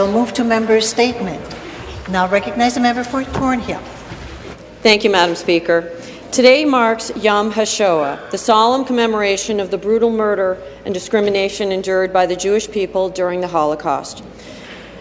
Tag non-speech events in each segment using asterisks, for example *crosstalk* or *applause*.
We'll move to member's statement. Now recognize the member for Thornhill. Thank you, Madam Speaker. Today marks Yom HaShoah, the solemn commemoration of the brutal murder and discrimination endured by the Jewish people during the Holocaust.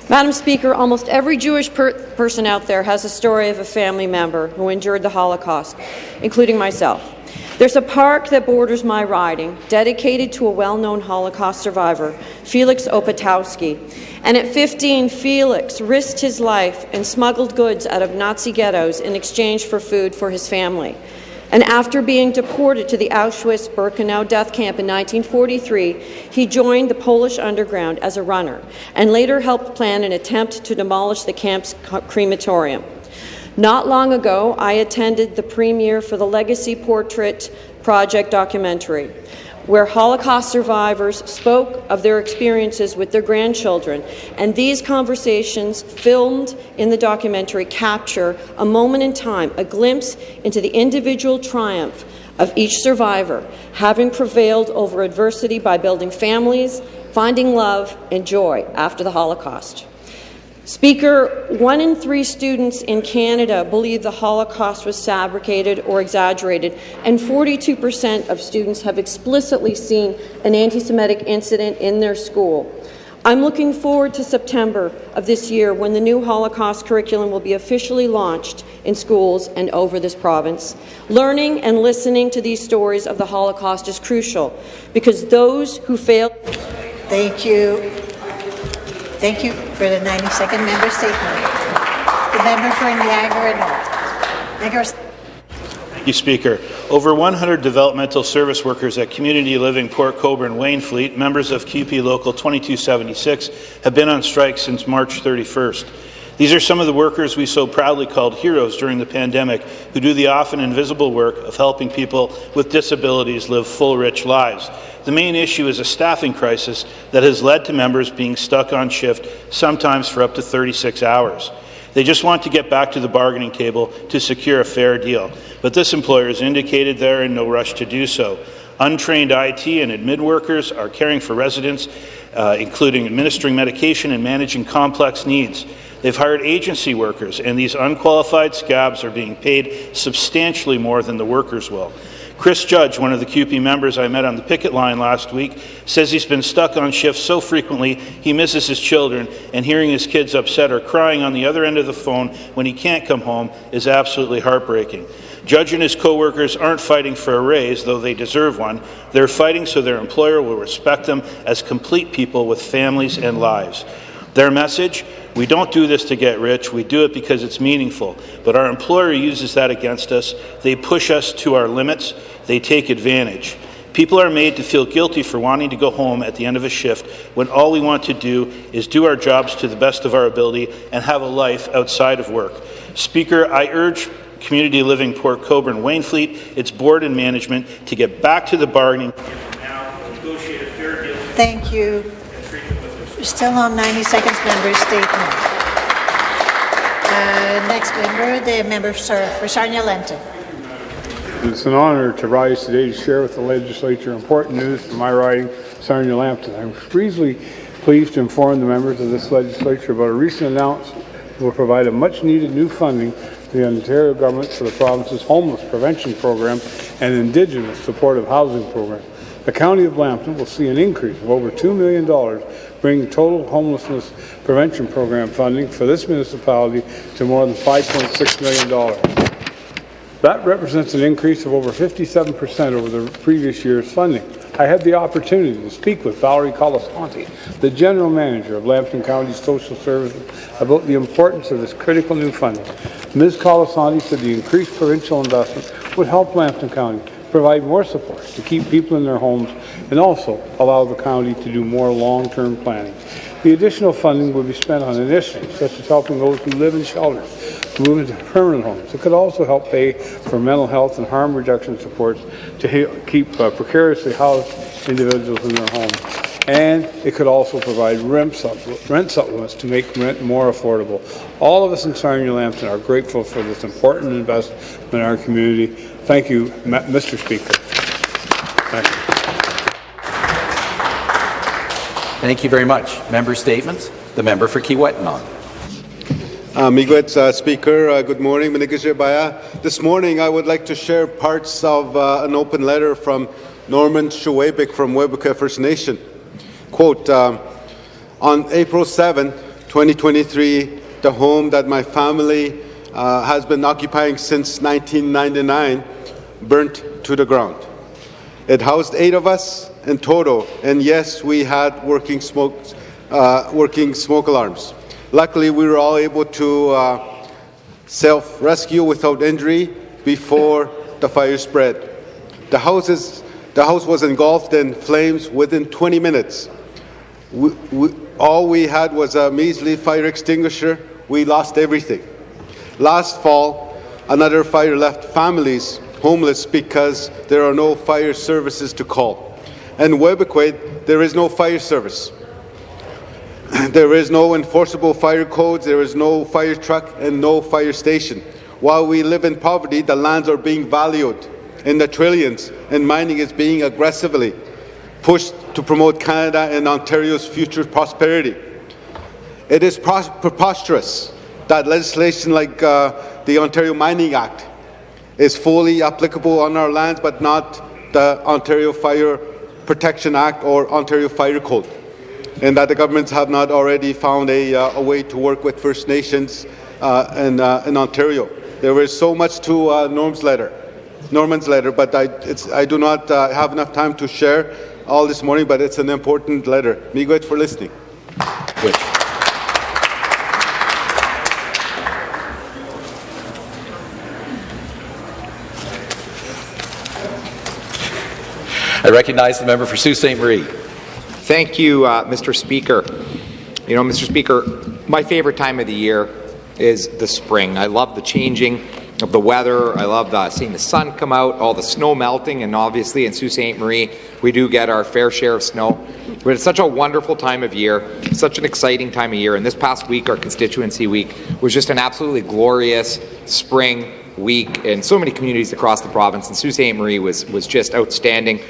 Madam Speaker, almost every Jewish per person out there has a story of a family member who endured the Holocaust, including myself. There's a park that borders my riding, dedicated to a well-known Holocaust survivor, Felix Opatowski. And at 15, Felix risked his life and smuggled goods out of Nazi ghettos in exchange for food for his family. And after being deported to the Auschwitz-Birkenau death camp in 1943, he joined the Polish underground as a runner and later helped plan an attempt to demolish the camp's crematorium. Not long ago, I attended the premiere for the Legacy Portrait Project documentary, where Holocaust survivors spoke of their experiences with their grandchildren, and these conversations filmed in the documentary capture a moment in time, a glimpse into the individual triumph of each survivor, having prevailed over adversity by building families, finding love and joy after the Holocaust. Speaker, one in three students in Canada believe the Holocaust was fabricated or exaggerated, and 42 per cent of students have explicitly seen an anti-Semitic incident in their school. I'm looking forward to September of this year when the new Holocaust curriculum will be officially launched in schools and over this province. Learning and listening to these stories of the Holocaust is crucial because those who failed... Thank you. Thank you for the 90-second member statement. The member for Niagara North. Niagara Thank you, Speaker. Over 100 developmental service workers at Community Living Port Colborne Wainfleet, members of CUPE Local 2276, have been on strike since March 31st. These are some of the workers we so proudly called heroes during the pandemic who do the often invisible work of helping people with disabilities live full, rich lives. The main issue is a staffing crisis that has led to members being stuck on shift, sometimes for up to 36 hours. They just want to get back to the bargaining table to secure a fair deal, but this employer has indicated they're in no rush to do so. Untrained IT and admin workers are caring for residents, uh, including administering medication and managing complex needs. They've hired agency workers, and these unqualified scabs are being paid substantially more than the workers will. Chris Judge, one of the CUPE members I met on the picket line last week, says he's been stuck on shift so frequently he misses his children, and hearing his kids upset or crying on the other end of the phone when he can't come home is absolutely heartbreaking. Judge and his co-workers aren't fighting for a raise, though they deserve one. They're fighting so their employer will respect them as complete people with families and lives. Their message, we don't do this to get rich, we do it because it's meaningful. But our employer uses that against us. They push us to our limits, they take advantage. People are made to feel guilty for wanting to go home at the end of a shift when all we want to do is do our jobs to the best of our ability and have a life outside of work. Speaker, I urge Community Living Port Colborne Wainfleet, its board and management, to get back to the bargaining Thank you. Still on 90 seconds member statement. Uh, next member, the member for, for Sarnia-Lambton. It's an honour to rise today to share with the legislature important news from my riding, Sarnia-Lambton. I'm reasonably pleased to inform the members of this legislature about a recent announcement that will provide a much-needed new funding to the Ontario government for the province's homeless prevention program and Indigenous supportive housing program. The County of Lambton will see an increase of over $2 million, bringing total homelessness prevention program funding for this municipality to more than $5.6 million. That represents an increase of over 57% over the previous year's funding. I had the opportunity to speak with Valerie Colasanti, the General Manager of Lambton County Social Services, about the importance of this critical new funding. Ms. Colasanti said the increased provincial investment would help Lambton County provide more support to keep people in their homes and also allow the county to do more long-term planning. The additional funding will be spent on initiatives such as helping those who live in shelters move into permanent homes. It could also help pay for mental health and harm reduction supports to keep uh, precariously housed individuals in their homes. And it could also provide rent, supplements to make rent more affordable. All of us in Sarnia-Lambton are grateful for this important investment in our community. Thank you, Mr. Speaker. Thank you. Thank you very much. Member statements. The member for Kiiwetinoong. Uh, Miigwech, uh, Speaker, uh, good morning. Baya. This morning, I would like to share parts of uh, an open letter from Norman Shewaybick from Webequie First Nation. Quote, um, on April 7, 2023, the home that my family uh, has been occupying since 1999 burnt to the ground. It housed eight of us in total, and yes, we had working smoke, uh, working smoke alarms. Luckily, we were all able to uh, self-rescue without injury before the fire spread. The house, the house was engulfed in flames within 20 minutes. We, we, all we had was a measly fire extinguisher. We lost everything. Last fall, another fire left families homeless because there are no fire services to call. And Webequie, there is no fire service. *clears throat* There is no enforceable fire codes, there is no fire truck, and no fire station. While we live in poverty, the lands are being valued in the trillions, and mining is being aggressively pushed to promote Canada and Ontario's future prosperity. It is preposterous that legislation like uh, the Ontario Mining Act is fully applicable on our lands, but not the Ontario Fire Protection Act or Ontario Fire Code, and that the governments have not already found a, uh, a way to work with First Nations uh, in, uh, in, Ontario. There is so much to uh, Norm's letter, Norman's letter, but I, I do not uh, have enough time to share all this morning, but it's an important letter. Miigwech for listening. Good. I recognize the member for Sault Ste. Marie. Thank you, uh, Mr. Speaker. You know, Mr. Speaker, my favorite time of the year is the spring. I love the changing of the weather. I love uh, seeing the sun come out, all the snow melting, and obviously in Sault Ste. Marie, we do get our fair share of snow. But it's such a wonderful time of year, such an exciting time of year. And this past week, our constituency week, was just an absolutely glorious spring week in so many communities across the province. And Sault Ste. Marie was, was just outstanding.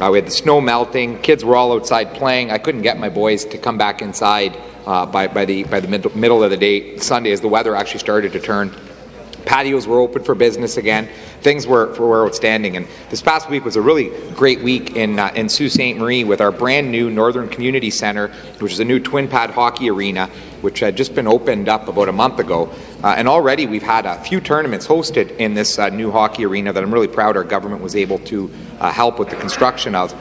Uh, we had the snow melting. Kids were all outside playing. I couldn't get my boys to come back inside uh, by, by the, by the mid- middle of the day Sunday as the weather actually started to turn. Patios were open for business again. Things were, were outstanding. And this past week was a really great week in, uh, in Sault Ste. Marie with our brand new Northern Community Centre, which is a new twin pad hockey arena, which had just been opened up about a month ago. Uh, and already we've had a few tournaments hosted in this uh, new hockey arena that I'm really proud our government was able to uh, help with the construction of.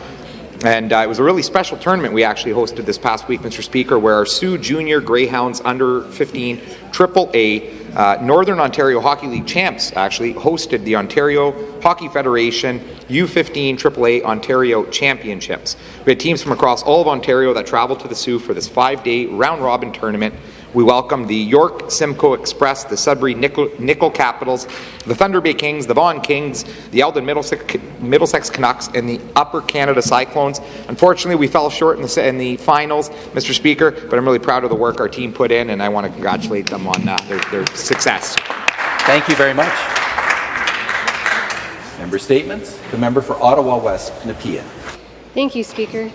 And uh, it was a really special tournament we actually hosted this past week, Mr. Speaker, where our Soo Junior Greyhounds under 15 Triple A uh, Northern Ontario Hockey League champs actually hosted the Ontario Hockey Federation U15 AAA Ontario Championships. We had teams from across all of Ontario that traveled to the Soo for this five-day round-robin tournament we welcome the York Simcoe Express, the Sudbury Nickel, Nickel Capitals, the Thunder Bay Kings, the Vaughan Kings, the Elgin Middlesex, Middlesex Canucks, and the Upper Canada Cyclones. Unfortunately, we fell short in the, in the, finals, Mr. Speaker, but I'm really proud of the work our team put in, and I want to congratulate them on uh, their, their success. Thank you very much. Member statements. The member for Ottawa West, Nepean. Thank you, Speaker.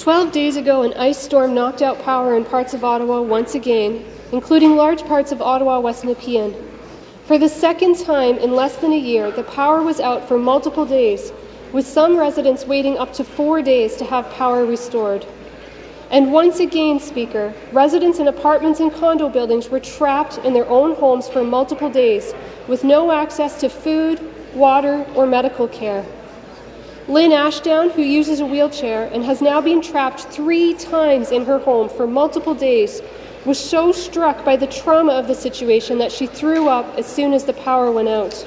Twelve days ago, an ice storm knocked out power in parts of Ottawa once again, including large parts of Ottawa West Nepean. For the second time in less than a year, the power was out for multiple days, with some residents waiting up to four days to have power restored. And once again, Speaker, residents in apartments and condo buildings were trapped in their own homes for multiple days with no access to food, water, or medical care. Lynn Ashdown, who uses a wheelchair and has now been trapped three times in her home for multiple days, was so struck by the trauma of the situation that she threw up as soon as the power went out.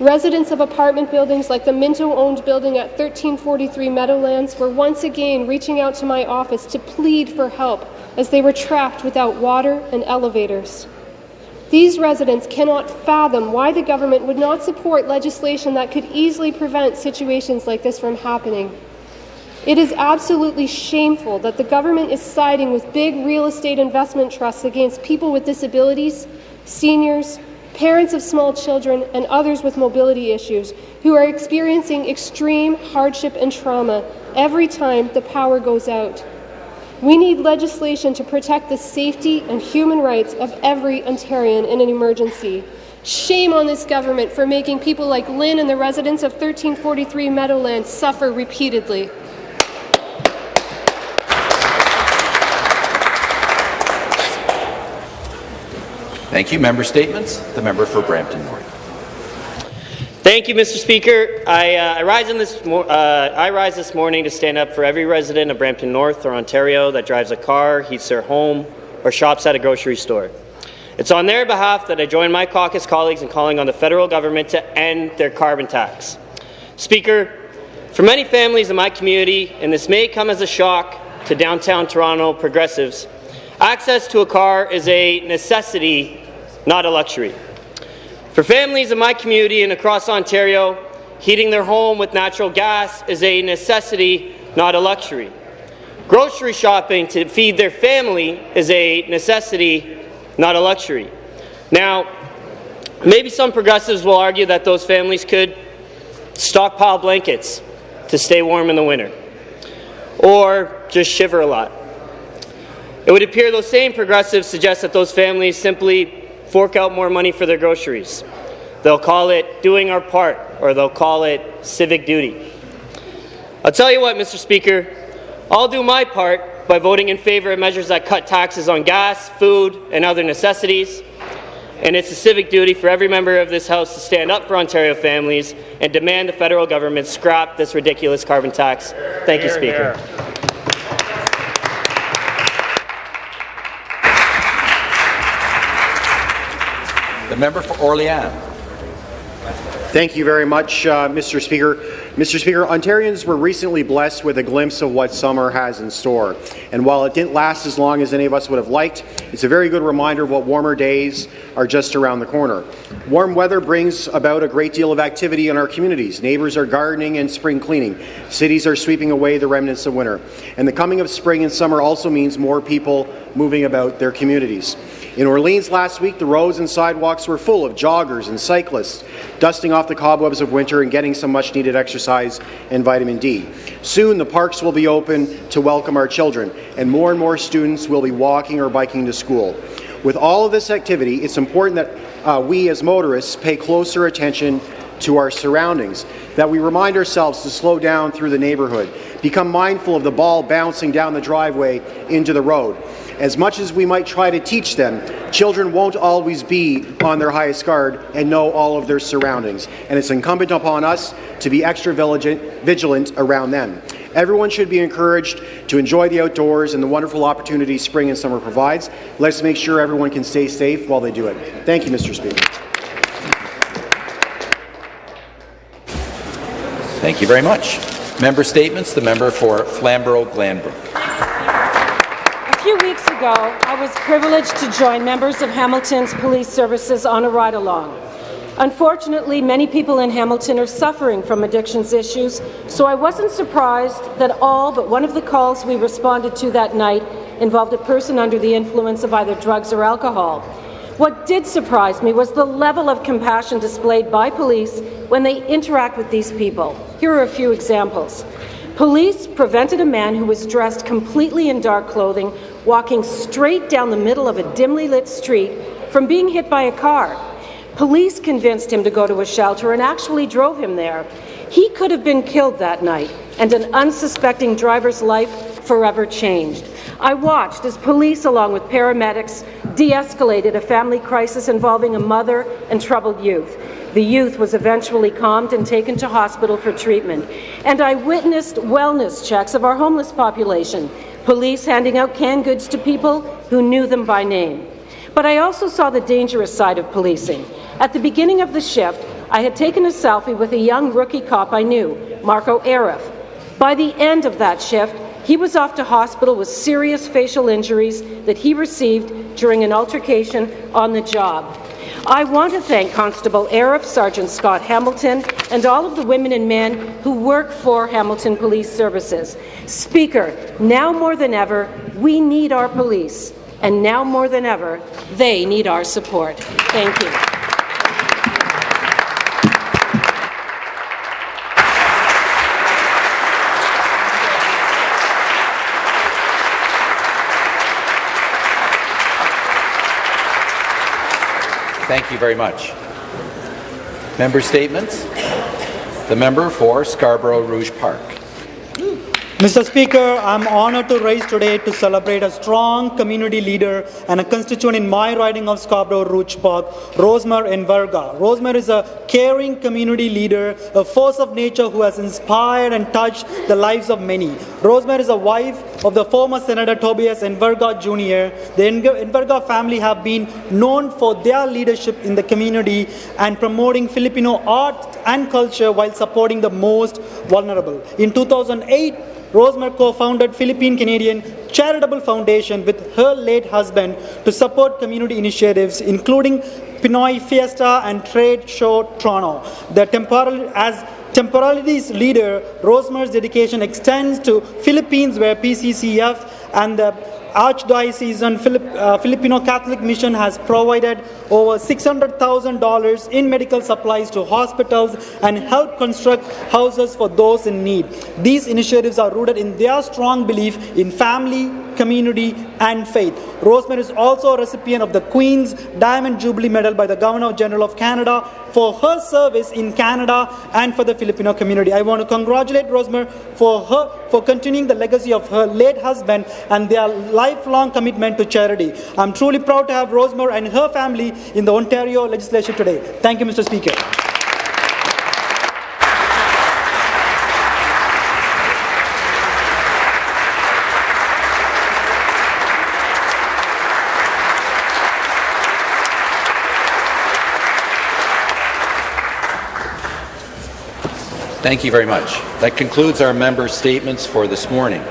Residents of apartment buildings like the Minto owned building at 1343 Meadowlands were once again reaching out to my office to plead for help as they were trapped without water and elevators. These residents cannot fathom why the government would not support legislation that could easily prevent situations like this from happening. It is absolutely shameful that the government is siding with big real estate investment trusts against people with disabilities, seniors, parents of small children, and others with mobility issues who are experiencing extreme hardship and trauma every time the power goes out. We need legislation to protect the safety and human rights of every Ontarian in an emergency. Shame on this government for making people like Lynn and the residents of 1343 Meadowlands suffer repeatedly. Thank you. Member statements. The member for Brampton North. Thank you, Mr. Speaker. I, uh, I, rise uh, I rise this morning to stand up for every resident of Brampton North or Ontario that drives a car, heats their home, or shops at a grocery store. It's on their behalf that I join my caucus colleagues in calling on the federal government to end their carbon tax. Speaker, for many families in my community, and this may come as a shock to downtown Toronto progressives, access to a car is a necessity not a luxury. For families in my community and across Ontario, heating their home with natural gas is a necessity, not a luxury. Grocery shopping to feed their family is a necessity, not a luxury. Now, maybe some progressives will argue that those families could stockpile blankets to stay warm in the winter, or just shiver a lot. It would appear those same progressives suggest that those families simply fork out more money for their groceries. They'll call it doing our part, or they'll call it civic duty. I'll tell you what, Mr. Speaker, I'll do my part by voting in favour of measures that cut taxes on gas, food, and other necessities. And it's a civic duty for every member of this House to stand up for Ontario families and demand the federal government scrap this ridiculous carbon tax. Thank you, Speaker. The member for Orléans. Thank you very much, uh, Mr. Speaker. Mr. Speaker, Ontarians were recently blessed with a glimpse of what summer has in store. And while it didn't last as long as any of us would have liked, it's a very good reminder of what warmer days are just around the corner. Warm weather brings about a great deal of activity in our communities. Neighbours are gardening and spring cleaning. Cities are sweeping away the remnants of winter. And the coming of spring and summer also means more people moving about their communities. In Orleans last week, the roads and sidewalks were full of joggers and cyclists, dusting off the cobwebs of winter and getting some much-needed exercise and vitamin D. Soon, the parks will be open to welcome our children, and more and more students will be walking or biking to school. With all of this activity, it's important that uh, we as motorists pay closer attention to our surroundings, that we remind ourselves to slow down through the neighbourhood, become mindful of the ball bouncing down the driveway into the road, as much as we might try to teach them, children won't always be on their highest guard and know all of their surroundings, and it's incumbent upon us to be extra vigilant around them. Everyone should be encouraged to enjoy the outdoors and the wonderful opportunities spring and summer provides. Let's make sure everyone can stay safe while they do it. Thank you, Mr. Speaker. Thank you very much. Member statements. The member for Flamborough-Glanbrook A few weeks ago, I was privileged to join members of Hamilton's police services on a ride-along. Unfortunately, many people in Hamilton are suffering from addictions issues, so I wasn't surprised that all but one of the calls we responded to that night involved a person under the influence of either drugs or alcohol. What did surprise me was the level of compassion displayed by police when they interact with these people. Here are a few examples. Police prevented a man who was dressed completely in dark clothing walking straight down the middle of a dimly lit street from being hit by a car. Police convinced him to go to a shelter and actually drove him there. He could have been killed that night, and an unsuspecting driver's life forever changed. I watched as police, along with paramedics, de-escalated a family crisis involving a mother and troubled youth. The youth was eventually calmed and taken to hospital for treatment. And I witnessed wellness checks of our homeless population, police handing out canned goods to people who knew them by name. But I also saw the dangerous side of policing. At the beginning of the shift, I had taken a selfie with a young rookie cop I knew, Marco Arif. By the end of that shift, he was off to hospital with serious facial injuries that he received during an altercation on the job. I want to thank Constable Arif, Sergeant Scott Hamilton, and all of the women and men who work for Hamilton Police Services. Speaker, now more than ever, we need our police, and now more than ever, they need our support. Thank you. Thank you very much. Member statements. The member for Scarborough Rouge Park. Mr. Speaker, I'm honored to rise today to celebrate a strong community leader and a constituent in my riding of Scarborough Rouge Park, Rosemary Enverga. Rosemary is a caring community leader, a force of nature who has inspired and touched the lives of many. Rosemary is a wife of the former Senator Tobias Enverga Jr. The Enverga family have been known for their leadership in the community and promoting Filipino art and culture while supporting the most vulnerable. In 2008, Rosemary co-founded Philippine Canadian Charitable Foundation with her late husband to support community initiatives including Pinoy Fiesta and Trade Show Toronto. The temporal as Temporalities leader, Rosemary's dedication extends to Philippines where PCCF and the Archdiocesan Filip, uh, Filipino Catholic Mission has provided over $600,000 in medical supplies to hospitals and helped construct houses for those in need. These initiatives are rooted in their strong belief in family, community, and faith. Rosemary is also a recipient of the Queen's Diamond Jubilee Medal by the Governor General of Canada for her service in Canada and for the Filipino community. I want to congratulate Rosemary for her for continuing the legacy of her late husband and their lifelong commitment to charity. I'm truly proud to have Rosemary and her family in the Ontario legislature today. Thank you, Mr. Speaker. Thank you very much. That concludes our member statements for this morning.